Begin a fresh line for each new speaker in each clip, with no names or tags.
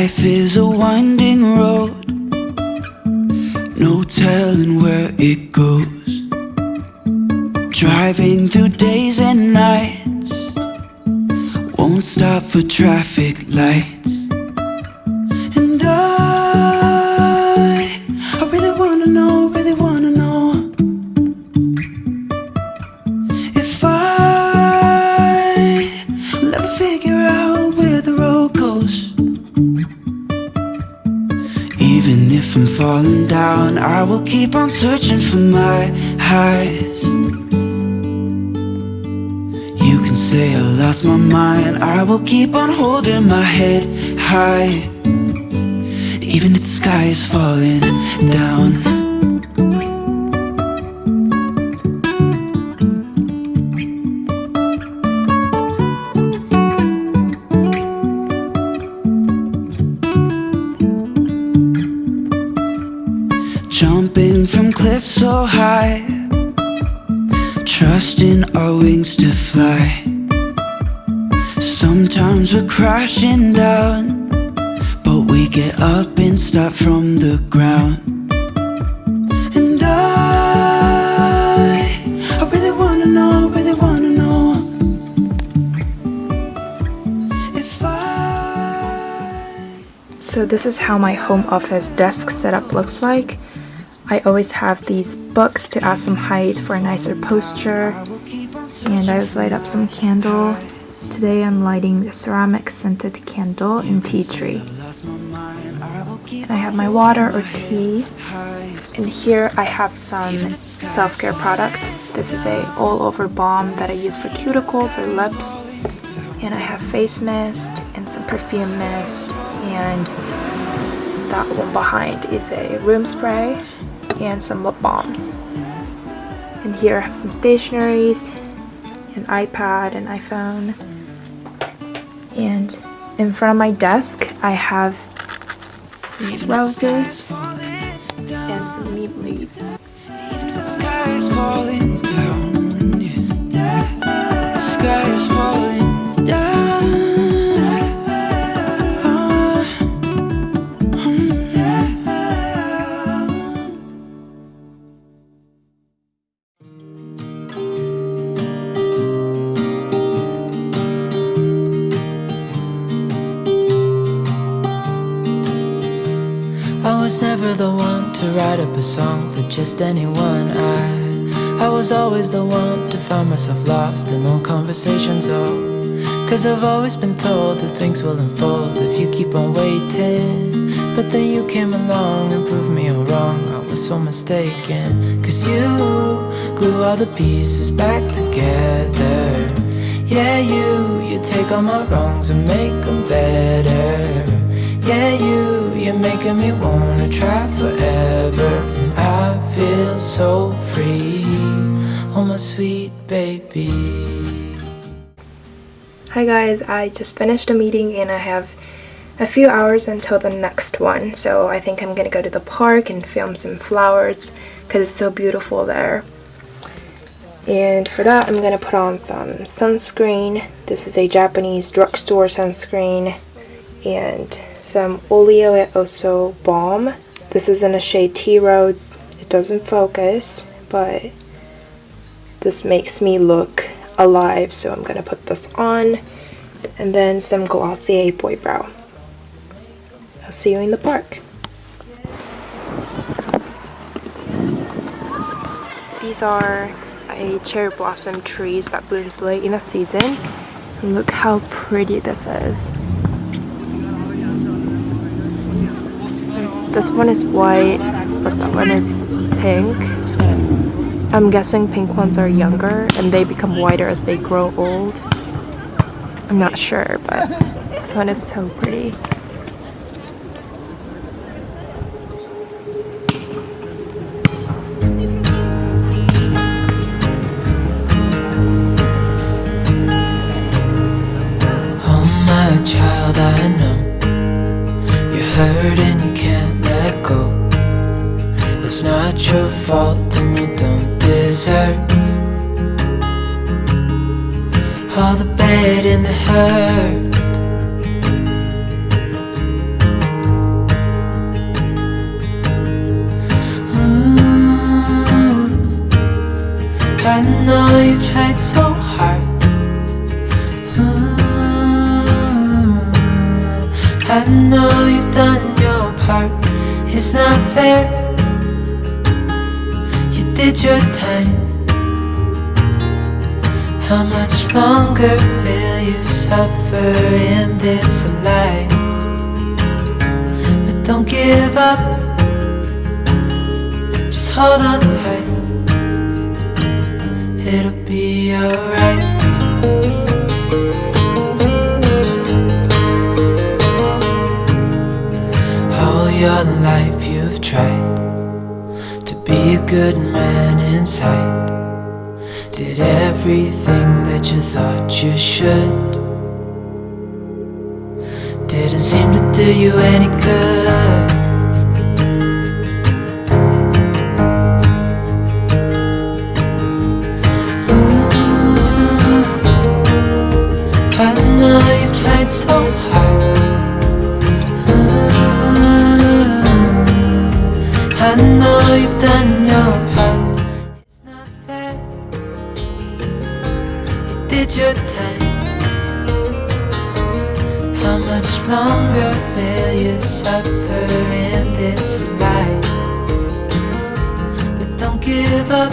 Life is a winding road, no telling where it goes. Driving through days and nights, won't stop for traffic lights. I will keep on searching for my highs. You can say I lost my mind, I will keep on holding my head high. Even if the sky is falling down. Trusting our wings to fly. Sometimes we're crashing down, but we get up and start from the ground. And I, really wanna know, really wanna know.
So this is how my home office desk setup looks like. I always have these books to add some height for a nicer posture. And I just light up some candle. Today I'm lighting the ceramic scented candle in tea tree. And I have my water or tea. And here I have some self-care products. This is a all-over balm that I use for cuticles or lips. And I have face mist and some perfume mist and that one behind is a room spray and some lip balms. And here I have some stationaries, an iPad, an iPhone. And in front of my desk I have some roses and some meat leaves.
Never the one to write up a song for just anyone. I I was always the one to find myself lost in old conversations. Oh, cause I've always been told that things will unfold if you keep on waiting. But then you came along and proved me all wrong. I was so mistaken. Cause you glue all the pieces back together. Yeah, you, you take all my wrongs and make them better. Yeah, you, you're making me wanna try forever. I feel so free. Oh, my sweet baby.
Hi guys, I just finished a meeting and I have a few hours until the next one. So I think I'm gonna go to the park and film some flowers because it's so beautiful there. And for that, I'm gonna put on some sunscreen. This is a Japanese drugstore sunscreen and some Oleo et Oso balm. This is in a shade Tea Rose. It doesn't focus, but this makes me look alive, so I'm gonna put this on. And then some Glossier Boy Brow. I'll see you in the park. These are a cherry blossom trees that blooms late in the season. Look how pretty this is. This one is white, but that one is pink. I'm guessing pink ones are younger and they become whiter as they grow old. I'm not sure, but this one is so pretty.
Oh, my child, I know you're hurt your fault and you don't deserve. All the bad and the hurt. Ooh, I know you tried so hard. Ooh, I know you've done your part. It's not fair. Did your time. How much longer will you suffer in this life? But don't give up. Just hold on tight. It'll be alright. All your life you've tried be a good man inside. Did everything that you thought you should. Didn't seem to do you any good. I know you've tried so hard. Know you've done your part. It's not fair. You did your time. How much longer will you suffer in this life? But don't give up.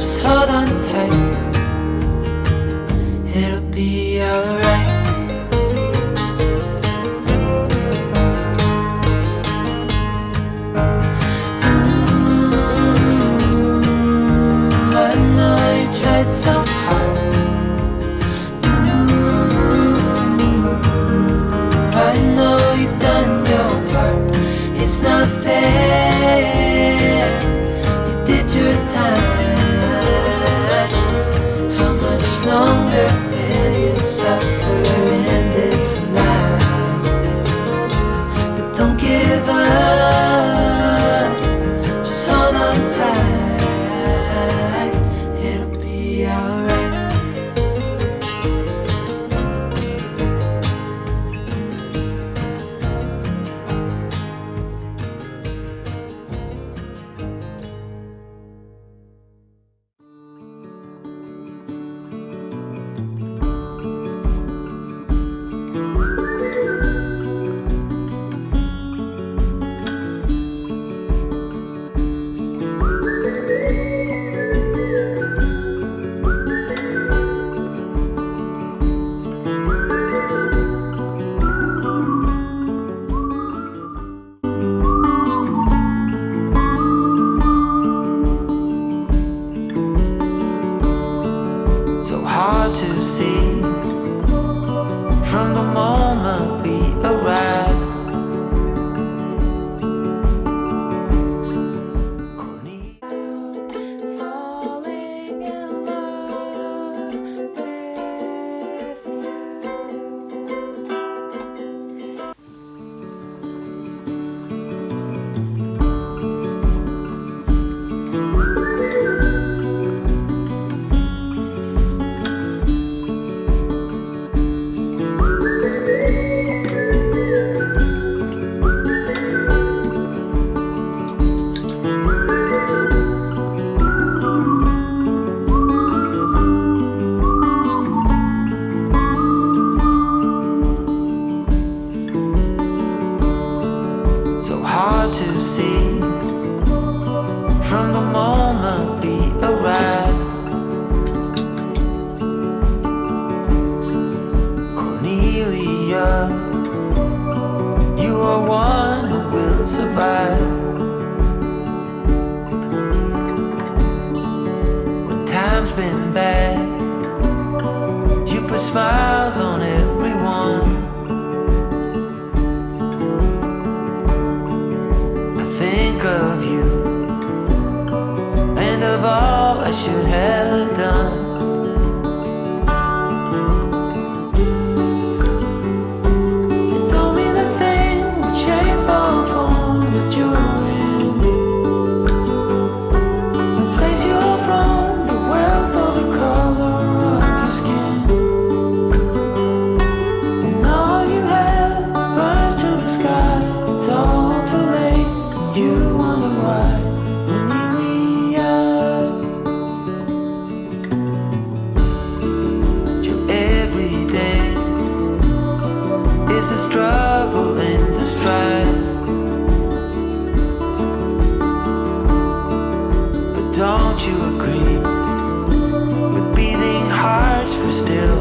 Just hold on from the moment we arrive. From the don't you agree? With beating hearts, we're still